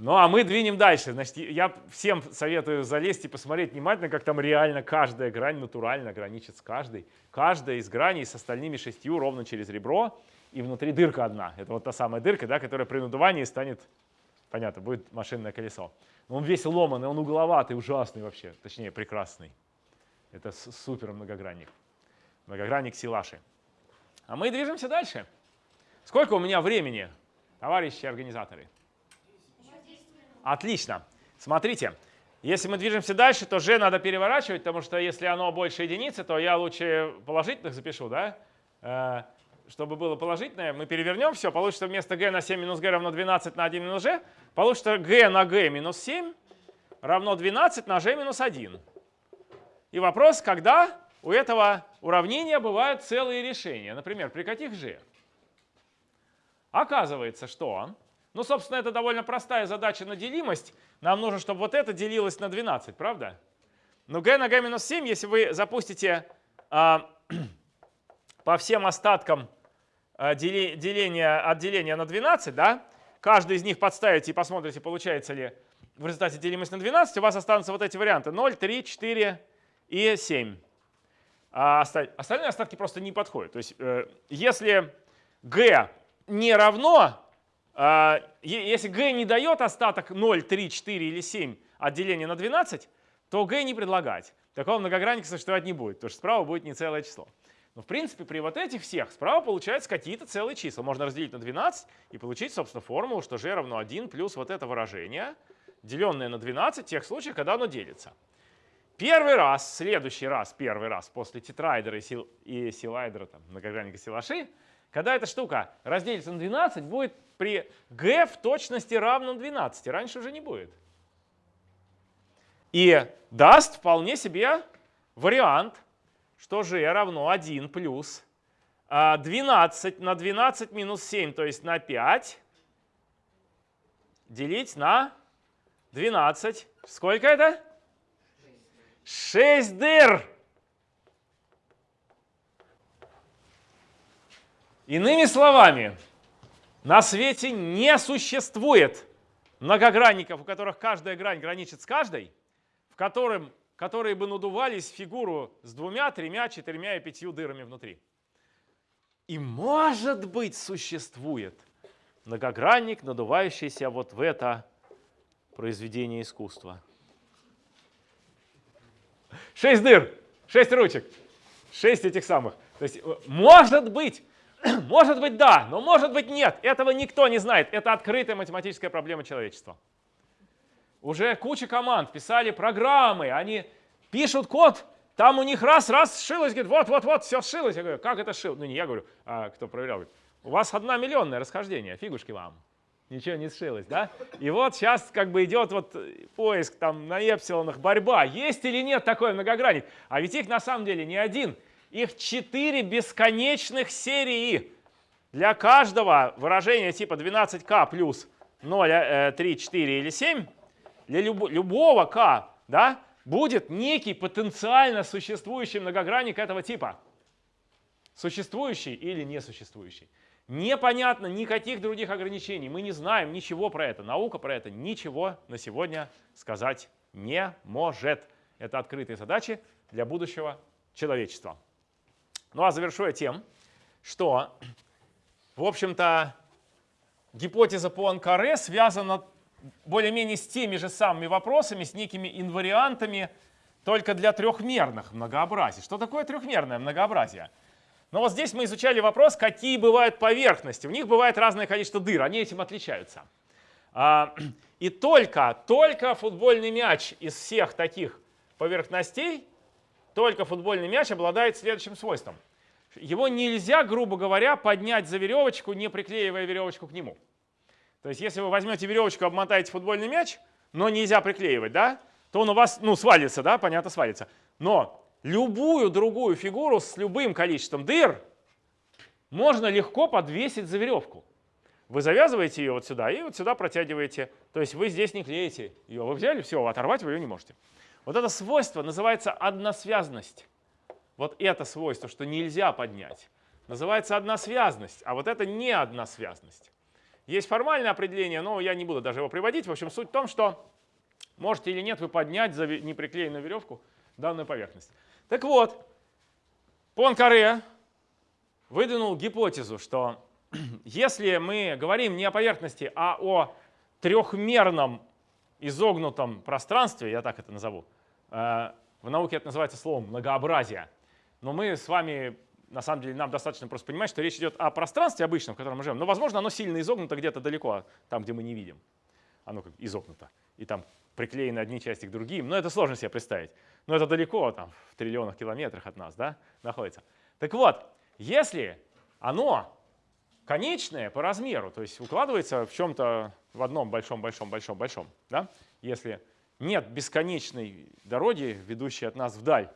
Ну, а мы двинем дальше. Значит, я всем советую залезть и посмотреть внимательно, как там реально каждая грань натурально граничит с каждой. Каждая из граней с остальными шестью ровно через ребро, и внутри дырка одна. Это вот та самая дырка, да, которая при надувании станет, понятно, будет машинное колесо. Но он весь ломанный, он угловатый, ужасный вообще, точнее, прекрасный. Это супер многогранник. Многогранник Силаши. А мы движемся дальше. Сколько у меня времени, товарищи организаторы? Отлично. Смотрите, если мы движемся дальше, то g надо переворачивать, потому что если оно больше единицы, то я лучше положительных запишу, да? Э, чтобы было положительное, мы перевернем все, получится вместо g на 7 минус g равно 12 на 1 минус g, получится g на g минус 7 равно 12 на g минус 1. И вопрос, когда у этого уравнения бывают целые решения. Например, при каких g? Оказывается, что ну, собственно, это довольно простая задача на делимость. Нам нужно, чтобы вот это делилось на 12, правда? Но g на g минус 7, если вы запустите а, по всем остаткам а, от деления на 12, да, каждый из них подставите и посмотрите, получается ли в результате делимость на 12, у вас останутся вот эти варианты 0, 3, 4 и 7. А остальные остатки просто не подходят. То есть э, если g не равно если g не дает остаток 0, 3, 4 или 7 от на 12, то g не предлагать. Такого многогранника существовать не будет, потому что справа будет не целое число. Но в принципе при вот этих всех справа получается какие-то целые числа. Можно разделить на 12 и получить, собственно, формулу, что g равно 1 плюс вот это выражение, деленное на 12 в тех случаях, когда оно делится. Первый раз, следующий раз, первый раз после тетрайдера и, сил, и силайдера, там, многогранника силаши, когда эта штука разделится на 12, будет при g в точности равном 12. Раньше уже не будет. И даст вполне себе вариант, что g равно 1 плюс 12 а, на 12 минус 7, то есть на 5, делить на 12. Сколько это? 6 дыр. Иными словами, на свете не существует многогранников, у которых каждая грань граничит с каждой, в котором, которые бы надувались фигуру с двумя, тремя, четырьмя и пятью дырами внутри. И может быть существует многогранник, надувающийся вот в это произведение искусства. Шесть дыр, шесть ручек, шесть этих самых. То есть э, может быть Может быть, да, но может быть, нет. Этого никто не знает. Это открытая математическая проблема человечества. Уже куча команд писали программы, они пишут код, там у них раз-раз сшилось, говорит, вот-вот-вот, все сшилось. Я говорю, как это сшил? Ну, не я говорю, а кто проверял. Говорит, у вас одна миллионное расхождение, фигушки вам. Ничего не сшилось, да? И вот сейчас как бы идет вот поиск там на эпсилонах, борьба. Есть или нет такой многогранник? А ведь их на самом деле не один – их четыре бесконечных серии. Для каждого выражения типа 12k плюс 0, 3, 4 или 7, для люб любого k да, будет некий потенциально существующий многогранник этого типа. Существующий или несуществующий. Непонятно никаких других ограничений. Мы не знаем ничего про это. Наука про это ничего на сегодня сказать не может. Это открытые задачи для будущего человечества. Ну а завершу я тем, что, в общем-то, гипотеза по Анкаре связана более-менее с теми же самыми вопросами, с некими инвариантами, только для трехмерных многообразий. Что такое трехмерное многообразие? Ну вот здесь мы изучали вопрос, какие бывают поверхности. У них бывает разное количество дыр, они этим отличаются. А, и только, только футбольный мяч из всех таких поверхностей только футбольный мяч обладает следующим свойством. Его нельзя, грубо говоря, поднять за веревочку, не приклеивая веревочку к нему. То есть если вы возьмете веревочку, обмотаете футбольный мяч, но нельзя приклеивать, да, то он у вас, ну, свалится, да, понятно, свалится. Но любую другую фигуру с любым количеством дыр можно легко подвесить за веревку. Вы завязываете ее вот сюда и вот сюда протягиваете. То есть вы здесь не клеите ее. Вы взяли, все, оторвать вы ее не можете. Вот это свойство называется односвязность. Вот это свойство, что нельзя поднять, называется односвязность. А вот это не односвязность. Есть формальное определение, но я не буду даже его приводить. В общем, суть в том, что можете или нет вы поднять за неприклеенную веревку данную поверхность. Так вот, Понкаре выдвинул гипотезу, что если мы говорим не о поверхности, а о трехмерном изогнутом пространстве, я так это назову, э, в науке это называется словом многообразие, но мы с вами, на самом деле, нам достаточно просто понимать, что речь идет о пространстве обычном, в котором мы живем, но, возможно, оно сильно изогнуто где-то далеко, там, где мы не видим. Оно как изогнуто. И там приклеены одни части к другим. Но это сложно себе представить. Но это далеко, там, в триллионах километрах от нас да, находится. Так вот, если оно конечное по размеру, то есть укладывается в чем-то в одном большом-большом-большом-большом, да? если нет бесконечной дороги, ведущей от нас вдаль,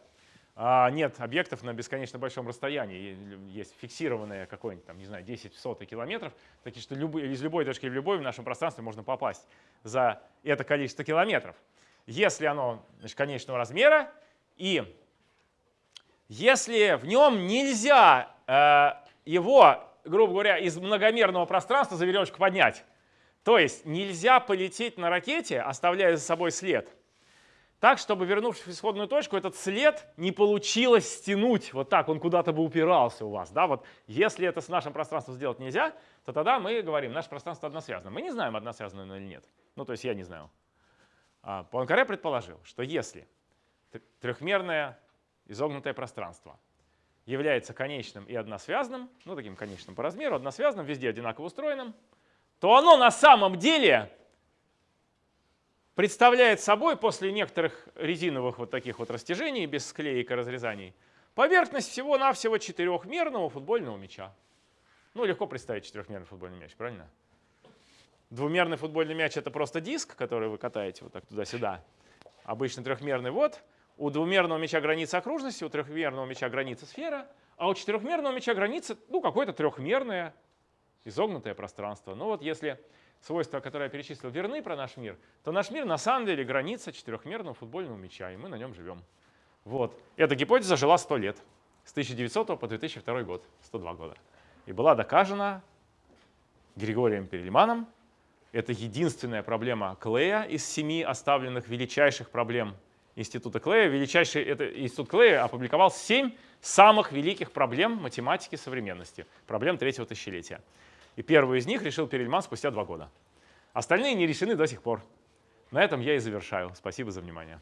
а нет объектов на бесконечно большом расстоянии, есть фиксированное какое-нибудь, там, не знаю, 10 в сотый километров, такие, что любой, из любой точки в любой в нашем пространстве можно попасть за это количество километров. Если оно значит, конечного размера, и если в нем нельзя э, его, грубо говоря, из многомерного пространства за веревочку поднять, то есть нельзя полететь на ракете, оставляя за собой след, так, чтобы, вернувшись в исходную точку, этот след не получилось стянуть вот так, он куда-то бы упирался у вас. Да? Вот если это с нашим пространством сделать нельзя, то тогда мы говорим, наше пространство односвязано. Мы не знаем, односвязано или нет. Ну, то есть я не знаю. А Пуанкаре предположил, что если трехмерное изогнутое пространство является конечным и односвязным, ну, таким конечным по размеру, односвязным, везде одинаково устроенным, то оно на самом деле представляет собой после некоторых резиновых вот таких вот растяжений без склеек и разрезаний поверхность всего-навсего четырехмерного футбольного мяча. Ну, легко представить четырехмерный футбольный мяч, правильно? Двумерный футбольный мяч — это просто диск, который вы катаете вот так туда-сюда. Обычно трехмерный вот. У двумерного мяча граница окружности, у трехмерного мяча граница сфера, а у четырехмерного мяча граница, ну, какое-то трехмерное изогнутое пространство. Ну вот если свойства, которые я перечислил, верны про наш мир, то наш мир на самом деле граница четырехмерного футбольного мяча, и мы на нем живем. Вот. Эта гипотеза жила 100 лет, с 1900 по 2002 год, 102 года. И была доказана Григорием Перельманом. Это единственная проблема Клея из семи оставленных величайших проблем Института Клея. Величайший это, Институт Клея опубликовал семь самых великих проблем математики современности, проблем третьего тысячелетия. И первую из них решил Перельман спустя два года. Остальные не решены до сих пор. На этом я и завершаю. Спасибо за внимание.